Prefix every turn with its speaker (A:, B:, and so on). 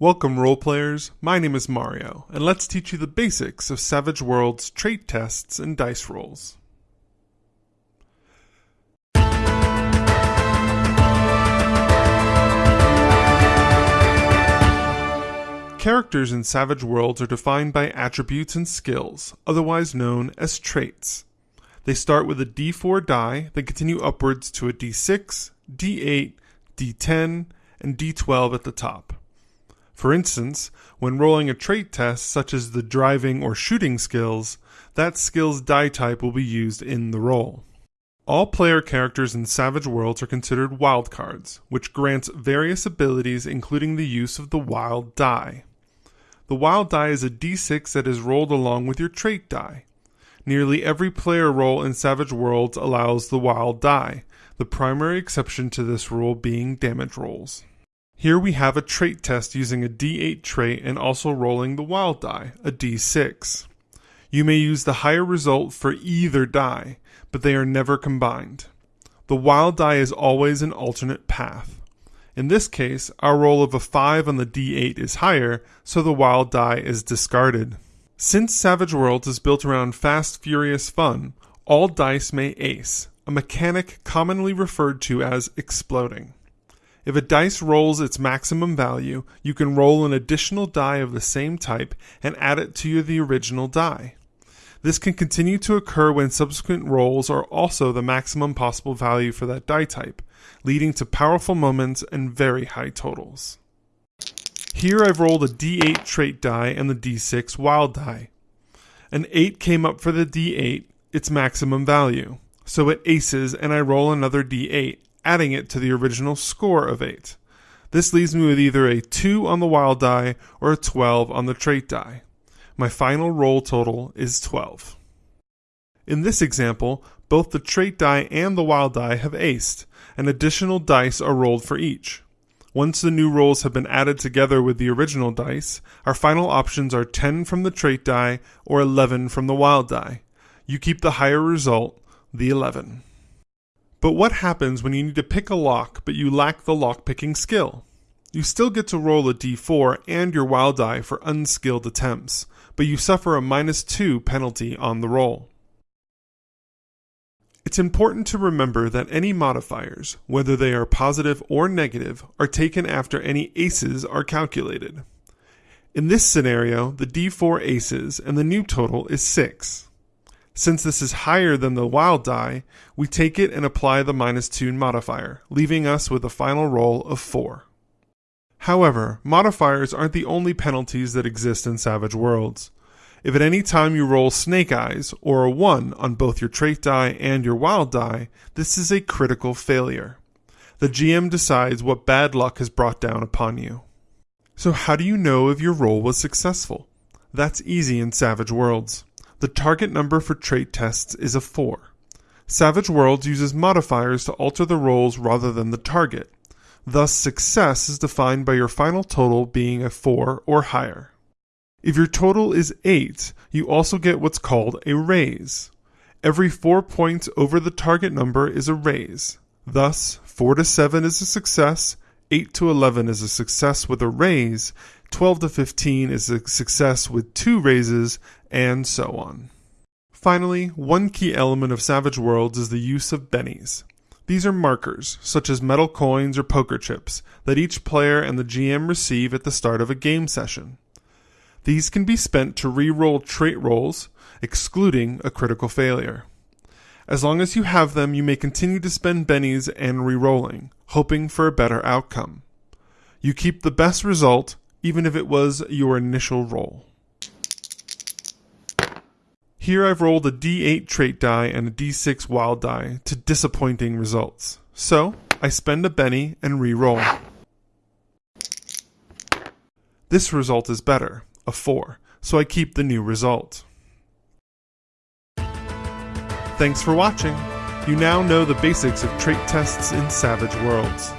A: Welcome, role players. My name is Mario, and let's teach you the basics of Savage Worlds trait tests and dice rolls. Characters in Savage Worlds are defined by attributes and skills, otherwise known as traits. They start with a d4 die, then continue upwards to a d6, d8, d10, and d12 at the top. For instance, when rolling a trait test such as the driving or shooting skills, that skill's die type will be used in the roll. All player characters in Savage Worlds are considered wildcards, which grants various abilities including the use of the wild die. The wild die is a d6 that is rolled along with your trait die. Nearly every player roll in Savage Worlds allows the wild die, the primary exception to this rule being damage rolls. Here we have a trait test using a d8 trait and also rolling the wild die, a d6. You may use the higher result for either die, but they are never combined. The wild die is always an alternate path. In this case, our roll of a 5 on the d8 is higher, so the wild die is discarded. Since Savage Worlds is built around fast, furious fun, all dice may ace, a mechanic commonly referred to as exploding. If a dice rolls its maximum value, you can roll an additional die of the same type and add it to the original die. This can continue to occur when subsequent rolls are also the maximum possible value for that die type, leading to powerful moments and very high totals. Here I've rolled a d8 trait die and the d6 wild die. An 8 came up for the d8, its maximum value, so it aces and I roll another d8, adding it to the original score of 8. This leaves me with either a 2 on the wild die or a 12 on the trait die. My final roll total is 12. In this example, both the trait die and the wild die have aced, and additional dice are rolled for each. Once the new rolls have been added together with the original dice, our final options are 10 from the trait die or 11 from the wild die. You keep the higher result, the 11. But what happens when you need to pick a lock but you lack the lock picking skill? You still get to roll a d4 and your wild die for unskilled attempts, but you suffer a minus 2 penalty on the roll. It's important to remember that any modifiers, whether they are positive or negative, are taken after any aces are calculated. In this scenario, the d4 aces and the new total is 6. Since this is higher than the wild die, we take it and apply the minus 2 modifier, leaving us with a final roll of 4. However, modifiers aren't the only penalties that exist in Savage Worlds. If at any time you roll Snake Eyes or a 1 on both your trait die and your wild die, this is a critical failure. The GM decides what bad luck has brought down upon you. So, how do you know if your roll was successful? That's easy in Savage Worlds. The target number for trait tests is a 4. Savage Worlds uses modifiers to alter the rolls rather than the target. Thus, success is defined by your final total being a 4 or higher. If your total is 8, you also get what's called a raise. Every 4 points over the target number is a raise. Thus, 4 to 7 is a success, 8 to 11 is a success with a raise, 12 to 15 is a success with two raises, and so on. Finally, one key element of Savage Worlds is the use of bennies. These are markers, such as metal coins or poker chips, that each player and the GM receive at the start of a game session. These can be spent to re-roll trait rolls, excluding a critical failure. As long as you have them, you may continue to spend bennies and re-rolling, hoping for a better outcome. You keep the best result, even if it was your initial roll. Here I've rolled a d8 trait die and a d6 wild die to disappointing results. So, I spend a Benny and re-roll. This result is better, a 4, so I keep the new result. Thanks for watching! You now know the basics of trait tests in Savage Worlds.